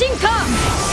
進化。